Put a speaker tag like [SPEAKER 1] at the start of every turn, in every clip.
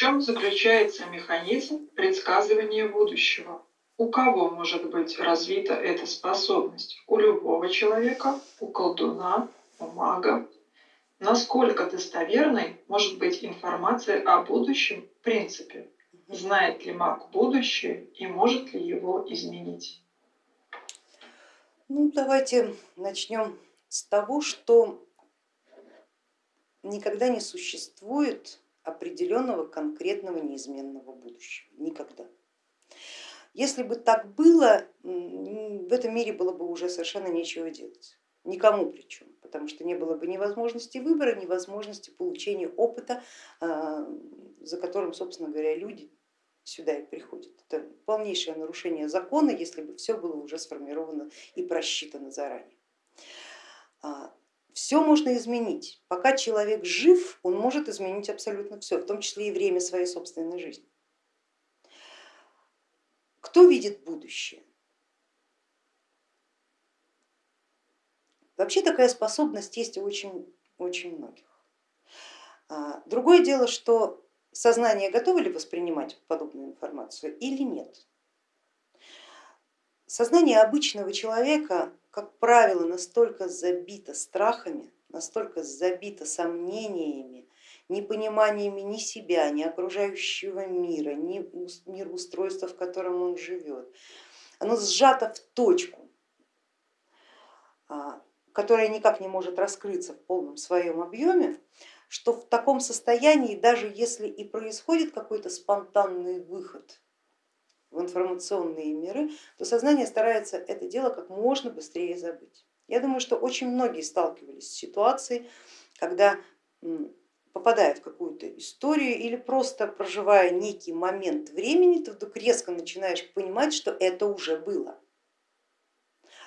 [SPEAKER 1] чем заключается механизм предсказывания будущего? У кого может быть развита эта способность? У любого человека, у колдуна, у мага. Насколько достоверной может быть информация о будущем в принципе? Знает ли маг будущее и может ли его изменить?
[SPEAKER 2] Ну, давайте начнем с того, что никогда не существует определенного конкретного неизменного будущего. Никогда. Если бы так было, в этом мире было бы уже совершенно нечего делать. Никому причем, потому что не было бы ни возможности выбора, ни возможности получения опыта, а, за которым, собственно говоря, люди сюда и приходят. Это полнейшее нарушение закона, если бы все было уже сформировано и просчитано заранее. Все можно изменить. Пока человек жив, он может изменить абсолютно все, в том числе и время своей собственной жизни. Кто видит будущее? Вообще такая способность есть у очень, очень многих. А, другое дело, что сознание готово ли воспринимать подобную информацию или нет. Сознание обычного человека как правило, настолько забито страхами, настолько забито сомнениями, непониманиями ни себя, ни окружающего мира, ни мироустройства, в котором он живет. Оно сжато в точку, а, которая никак не может раскрыться в полном своем объеме, что в таком состоянии, даже если и происходит какой-то спонтанный выход в информационные миры, то сознание старается это дело как можно быстрее забыть. Я думаю, что очень многие сталкивались с ситуацией, когда попадая в какую-то историю или просто проживая некий момент времени, ты вдруг резко начинаешь понимать, что это уже было.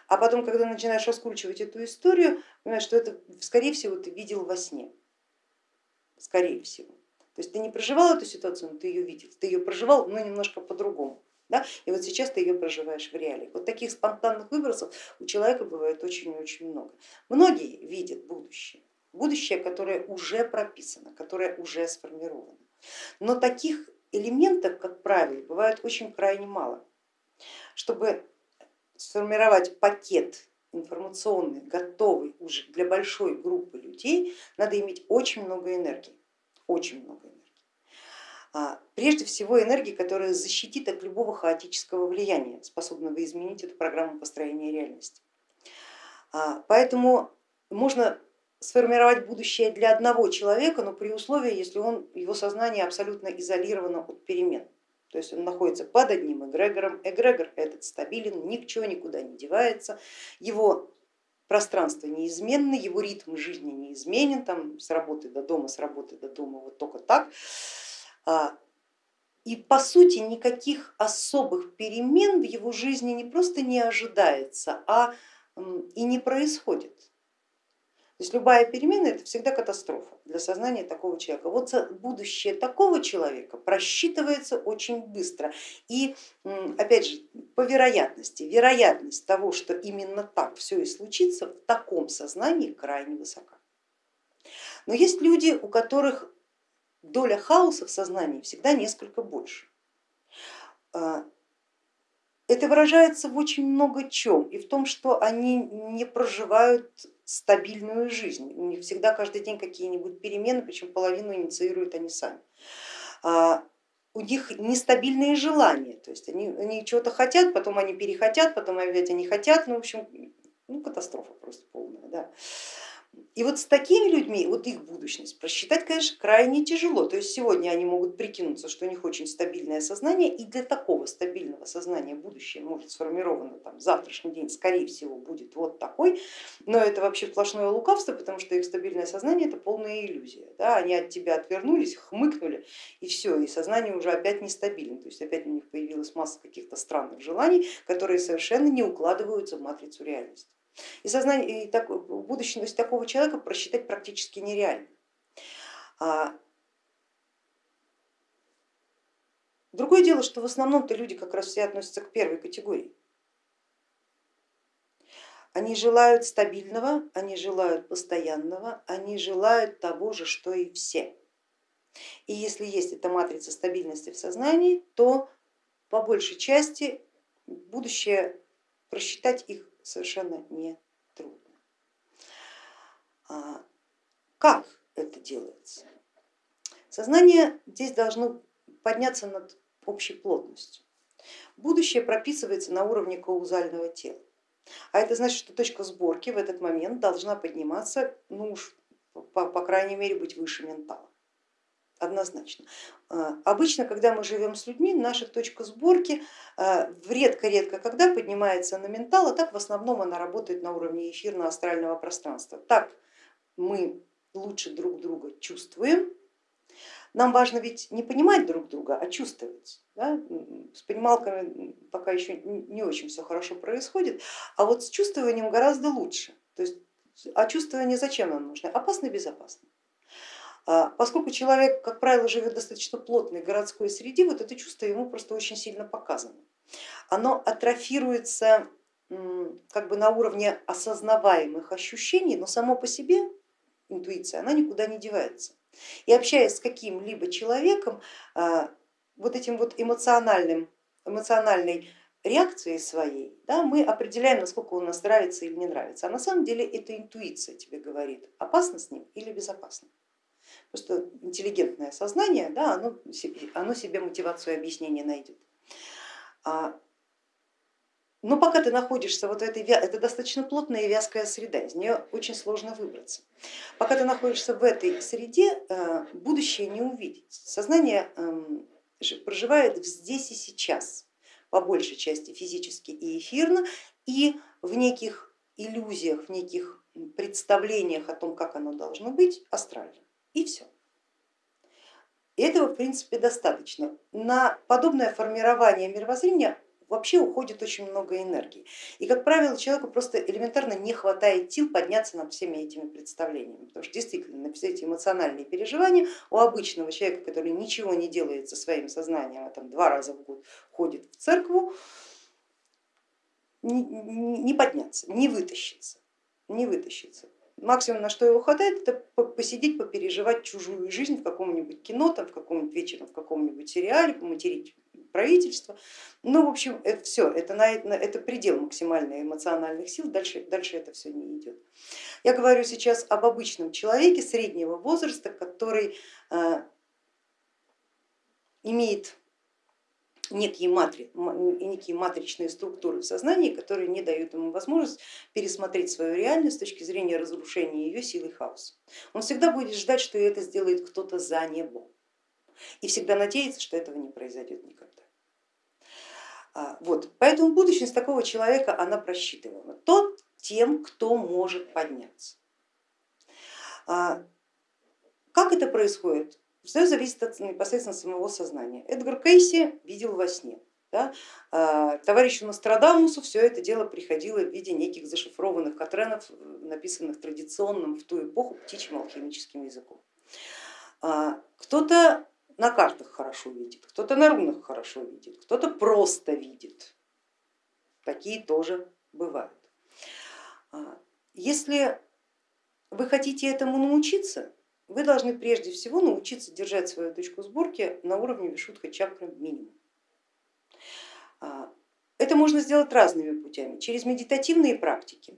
[SPEAKER 2] А потом, когда начинаешь раскручивать эту историю, понимаешь, что это, скорее всего, ты видел во сне. Скорее всего. То есть ты не проживал эту ситуацию, но ты ее видел. Ты ее проживал, но немножко по-другому. Да? И вот сейчас ты ее проживаешь в реалии. Вот таких спонтанных выбросов у человека бывает очень и очень много. Многие видят будущее, будущее, которое уже прописано, которое уже сформировано. Но таких элементов, как правило, бывает очень крайне мало. Чтобы сформировать пакет информационный, готовый уже для большой группы людей, надо иметь очень много энергии, очень много энергии. А, прежде всего энергии, которая защитит от любого хаотического влияния, способного изменить эту программу построения реальности. А, поэтому можно сформировать будущее для одного человека, но при условии, если он, его сознание абсолютно изолировано от перемен. То есть он находится под одним эгрегором, эгрегор этот стабилен, ничего никуда не девается, его пространство неизменно, его ритм жизни неизменен, там с работы до дома, с работы до дома, вот только так. А, и по сути никаких особых перемен в его жизни не просто не ожидается, а и не происходит. То есть любая перемена это всегда катастрофа для сознания такого человека. Вот будущее такого человека просчитывается очень быстро. И опять же, по вероятности, вероятность того, что именно так все и случится, в таком сознании крайне высока. Но есть люди, у которых доля хаоса в сознании всегда несколько больше. А, это выражается в очень много чем и в том, что они не проживают стабильную жизнь. У них всегда каждый день какие-нибудь перемены, причем половину инициируют они сами. А, у них нестабильные желания, то есть они, они чего-то хотят, потом они перехотят, потом опять они хотят, ну в общем, ну, катастрофа просто полная. Да. И вот с такими людьми, вот их будущность просчитать, конечно, крайне тяжело. То есть сегодня они могут прикинуться, что у них очень стабильное сознание, и для такого стабильного сознания будущее может сформировано там, завтрашний день, скорее всего, будет вот такой, но это вообще сплошное лукавство, потому что их стабильное сознание это полная иллюзия. Да? Они от тебя отвернулись, хмыкнули, и все, и сознание уже опять нестабильно. То есть опять у них появилась масса каких-то странных желаний, которые совершенно не укладываются в матрицу реальности. И, сознание, и так, будущность такого человека просчитать практически нереально. А, другое дело, что в основном-то люди как раз все относятся к первой категории. Они желают стабильного, они желают постоянного, они желают того же, что и все. И если есть эта матрица стабильности в сознании, то по большей части будущее просчитать их совершенно не трудно. А как это делается? Сознание здесь должно подняться над общей плотностью. Будущее прописывается на уровне каузального тела. А это значит, что точка сборки в этот момент должна подниматься, ну уж по, по крайней мере быть выше ментала. Однозначно. А, обычно, когда мы живем с людьми, наша точка сборки а, редко-редко когда поднимается на ментал, а так в основном она работает на уровне эфирно-астрального пространства. Так мы лучше друг друга чувствуем, нам важно ведь не понимать друг друга, а чувствовать. Да? С понималками пока еще не очень все хорошо происходит, а вот с чувствованием гораздо лучше. То есть, а чувствование зачем нам нужно? Опасно безопасно. А поскольку человек, как правило, живет достаточно плотной городской среде, вот это чувство ему просто очень сильно показано. Оно атрофируется как бы на уровне осознаваемых ощущений, но само по себе интуиция, она никуда не девается. И общаясь с каким-либо человеком, а, вот этим вот эмоциональным, эмоциональной реакцией своей, да, мы определяем, насколько он нас нравится или не нравится. А на самом деле это интуиция тебе говорит, опасно с ним или безопасно. Просто интеллигентное сознание, да, оно, оно себе мотивацию объяснения найдет. А но пока ты находишься вот в этой, это достаточно плотная и вязкая среда, из нее очень сложно выбраться. Пока ты находишься в этой среде, э, будущее не увидеть. Сознание эм, проживает здесь и сейчас, по большей части физически и эфирно, и в неких иллюзиях, в неких представлениях о том, как оно должно быть, астрально. И все. Этого в принципе достаточно. На подобное формирование мировоззрения вообще уходит очень много энергии. И, как правило, человеку просто элементарно не хватает сил подняться над всеми этими представлениями, потому что действительно все эти эмоциональные переживания у обычного человека, который ничего не делает со своим сознанием, а там два раза в год ходит в церкву, не подняться, не вытащиться, не вытащиться. Максимум, на что его хватает, это посидеть, попереживать чужую жизнь в каком-нибудь кино, там, в каком-нибудь вечером, в каком-нибудь сериале, поматерить правительства. Ну, в общем, это все, это, на, это предел максимальных эмоциональных сил, дальше, дальше это все не идет. Я говорю сейчас об обычном человеке среднего возраста, который э, имеет некие, матри, некие матричные структуры в сознании, которые не дают ему возможность пересмотреть свою реальность с точки зрения разрушения ее силы хаоса. Он всегда будет ждать, что это сделает кто-то за него и всегда надеяться, что этого не произойдет никогда. А, вот. Поэтому будущность такого человека она просчитываема. Тот тем, кто может подняться. А, как это происходит? Все зависит от непосредственно самого сознания. Эдгар Кейси видел во сне. Да? А, товарищу Нострадамусу все это дело приходило в виде неких зашифрованных катренов, написанных традиционным в ту эпоху птичьим алхимическим языком. Кто-то на картах хорошо видит, кто-то на рунах хорошо видит, кто-то просто видит. Такие тоже бывают. А, если вы хотите этому научиться, вы должны прежде всего научиться держать свою точку сборки на уровне вишудха чакры минимум. А, это можно сделать разными путями, через медитативные практики,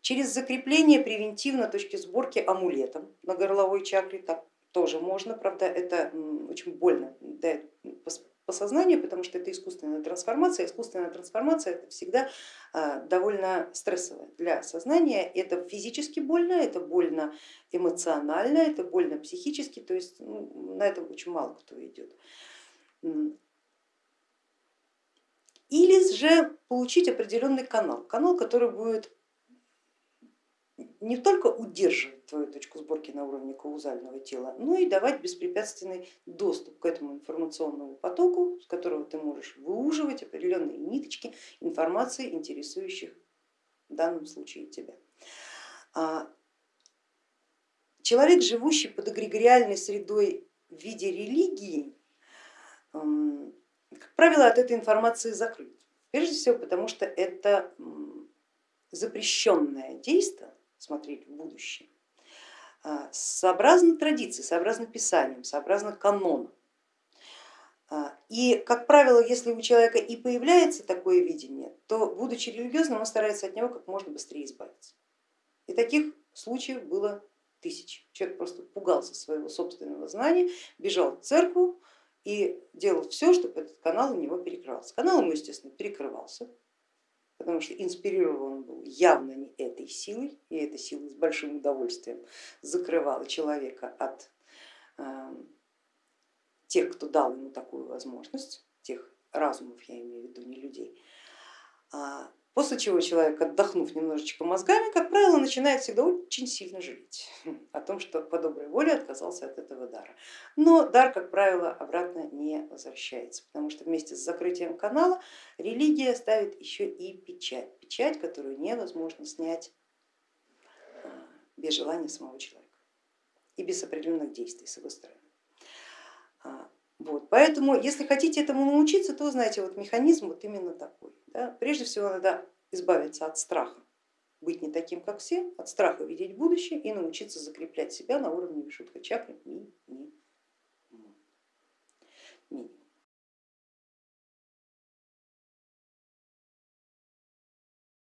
[SPEAKER 2] через закрепление превентивно точки сборки амулетом на горловой чакре, так тоже можно, правда это очень больно сознанию, потому что это искусственная трансформация. Искусственная трансформация это всегда а, довольно стрессовая для сознания. Это физически больно, это больно эмоционально, это больно психически, то есть ну, на этом очень мало кто идет. Или же получить определенный канал, канал, который будет не только удерживать твою точку сборки на уровне каузального тела, но и давать беспрепятственный доступ к этому информационному потоку, с которого ты можешь выуживать определенные ниточки информации, интересующих в данном случае тебя. А человек, живущий под эгрегориальной средой в виде религии, как правило, от этой информации закрыт. Прежде всего потому, что это запрещенное действие, смотреть в будущее. а, сообразно традиции, сообразно писаниям, сообразно канону. А, и, как правило, если у человека и появляется такое видение, то, будучи религиозным, он старается от него как можно быстрее избавиться. И таких случаев было тысячи. Человек просто пугался своего собственного знания, бежал в церковь и делал все, чтобы этот канал у него перекрывался. Канал ему, естественно, перекрывался, потому что инспирирован был явно не этой силой, и эта сила с большим удовольствием закрывала человека от э, тех, кто дал ему такую возможность, тех разумов, я имею в виду, не людей. А, после чего человек, отдохнув немножечко мозгами, как правило, начинает всегда очень сильно жалеть о том, что по доброй воле отказался от этого дара. Но дар, как правило, обратно не возвращается, потому что вместе с закрытием канала религия ставит еще и печать, печать, которую невозможно снять а, без желания самого человека и без определенных действий с его стороны. Вот. Поэтому, если хотите этому научиться, то знаете, вот механизм вот именно такой. Да? Прежде всего надо избавиться от страха, быть не таким, как все, от страха видеть будущее и научиться закреплять себя на уровне вишудха чакры минимум.